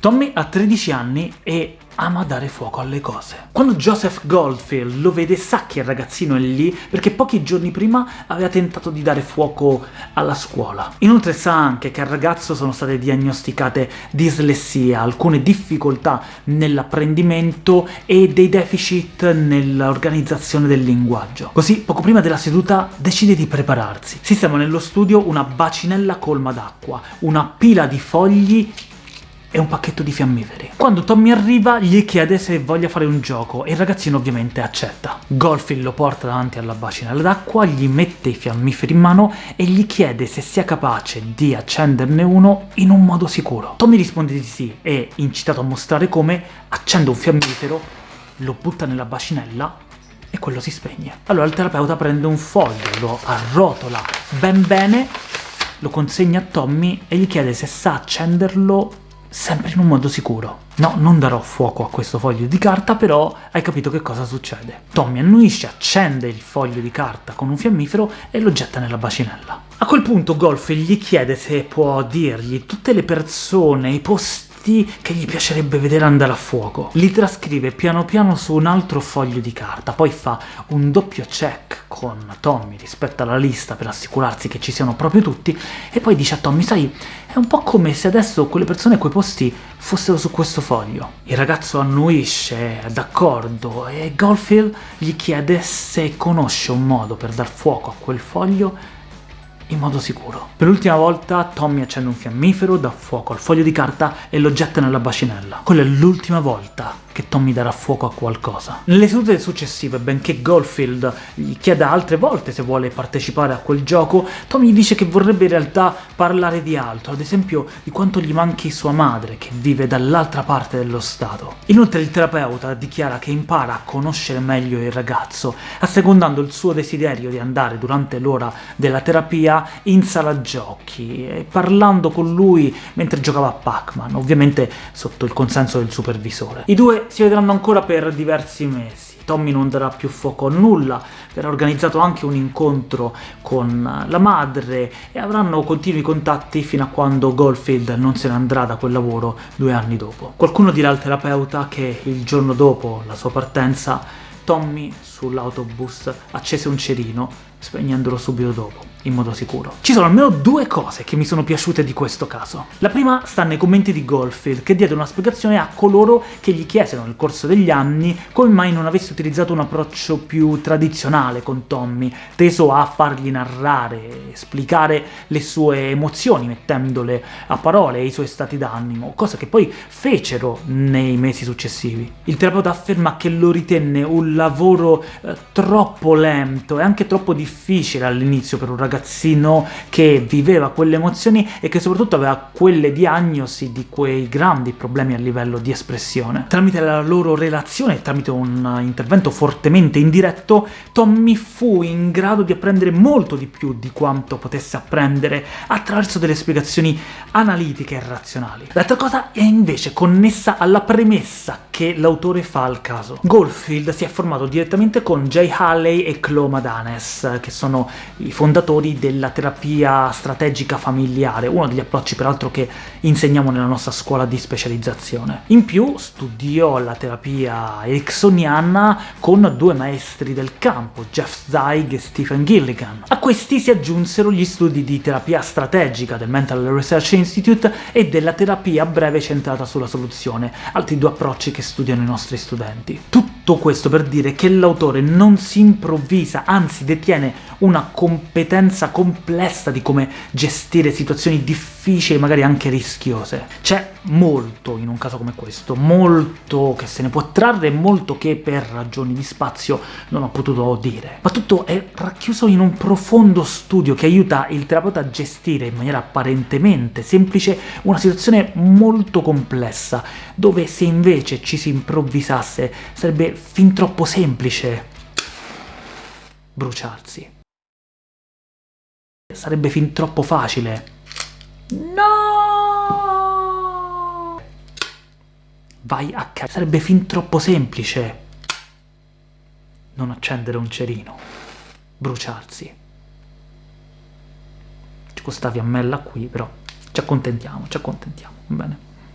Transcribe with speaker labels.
Speaker 1: Tommy ha 13 anni e ama dare fuoco alle cose. Quando Joseph Goldfield lo vede sa che il ragazzino è lì perché pochi giorni prima aveva tentato di dare fuoco alla scuola. Inoltre sa anche che al ragazzo sono state diagnosticate dislessia, alcune difficoltà nell'apprendimento e dei deficit nell'organizzazione del linguaggio. Così, poco prima della seduta, decide di prepararsi. Sistema nello studio una bacinella colma d'acqua, una pila di fogli e un pacchetto di fiammiferi. Quando Tommy arriva gli chiede se voglia fare un gioco e il ragazzino ovviamente accetta. Golfin lo porta davanti alla bacinella d'acqua, gli mette i fiammiferi in mano e gli chiede se sia capace di accenderne uno in un modo sicuro. Tommy risponde di sì e, incitato a mostrare come, accende un fiammifero, lo butta nella bacinella e quello si spegne. Allora il terapeuta prende un foglio, lo arrotola ben bene, lo consegna a Tommy e gli chiede se sa accenderlo sempre in un modo sicuro. No, non darò fuoco a questo foglio di carta, però hai capito che cosa succede. Tommy annuisce, accende il foglio di carta con un fiammifero e lo getta nella bacinella. A quel punto Golf gli chiede se può dirgli tutte le persone, i posti che gli piacerebbe vedere andare a fuoco. Li trascrive piano piano su un altro foglio di carta, poi fa un doppio check con Tommy rispetto alla lista per assicurarsi che ci siano proprio tutti, e poi dice a Tommy, sai, è un po' come se adesso quelle persone e quei posti fossero su questo foglio. Il ragazzo annuisce, d'accordo, e Goldfield gli chiede se conosce un modo per dar fuoco a quel foglio in modo sicuro. Per l'ultima volta Tommy accende un fiammifero, dà fuoco al foglio di carta e lo getta nella bacinella. Quella è l'ultima volta che Tommy darà fuoco a qualcosa. Nelle sedute successive, benché Goldfield gli chieda altre volte se vuole partecipare a quel gioco, Tommy dice che vorrebbe in realtà parlare di altro, ad esempio di quanto gli manchi sua madre, che vive dall'altra parte dello Stato. Inoltre il terapeuta dichiara che impara a conoscere meglio il ragazzo, assecondando il suo desiderio di andare durante l'ora della terapia in sala giochi, e parlando con lui mentre giocava a Pac-Man, ovviamente sotto il consenso del supervisore. I due si vedranno ancora per diversi mesi. Tommy non darà più fuoco a nulla, verrà organizzato anche un incontro con la madre e avranno continui contatti fino a quando Goldfield non se ne andrà da quel lavoro due anni dopo. Qualcuno dirà al terapeuta che il giorno dopo la sua partenza Tommy sull'autobus accese un cerino, spegnendolo subito dopo in modo sicuro. Ci sono almeno due cose che mi sono piaciute di questo caso. La prima sta nei commenti di Goldfield, che diede una spiegazione a coloro che gli chiesero nel corso degli anni come mai non avesse utilizzato un approccio più tradizionale con Tommy, teso a fargli narrare, esplicare le sue emozioni, mettendole a parole e i suoi stati d'animo, cosa che poi fecero nei mesi successivi. Il terapeuta afferma che lo ritenne un lavoro eh, troppo lento e anche troppo difficile all'inizio per un ragazzo ragazzino che viveva quelle emozioni e che soprattutto aveva quelle diagnosi di quei grandi problemi a livello di espressione. Tramite la loro relazione, tramite un intervento fortemente indiretto, Tommy fu in grado di apprendere molto di più di quanto potesse apprendere attraverso delle spiegazioni analitiche e razionali. L'altra cosa è invece connessa alla premessa che l'autore fa al caso. Goldfield si è formato direttamente con Jay Halley e Chloe Madanes, che sono i fondatori della terapia strategica familiare, uno degli approcci peraltro che insegniamo nella nostra scuola di specializzazione. In più studiò la terapia ericksoniana con due maestri del campo, Jeff Zeig e Stephen Gilligan. A questi si aggiunsero gli studi di terapia strategica del Mental Research Institute e della terapia breve centrata sulla soluzione, altri due approcci che studiano i nostri studenti. Tutto questo per dire che l'autore non si improvvisa, anzi detiene una competenza complessa di come gestire situazioni difficili, magari anche rischiose. C'è molto in un caso come questo, molto che se ne può trarre e molto che per ragioni di spazio non ho potuto dire. Ma tutto è racchiuso in un profondo studio che aiuta il terapeuta a gestire in maniera apparentemente semplice una situazione molto complessa, dove se invece ci si improvvisasse sarebbe fin troppo semplice bruciarsi. Sarebbe fin troppo facile. Vai a ca... Sarebbe fin troppo semplice non accendere un cerino. Bruciarsi. Ci costa fiammella qui, però ci accontentiamo, ci accontentiamo, va bene?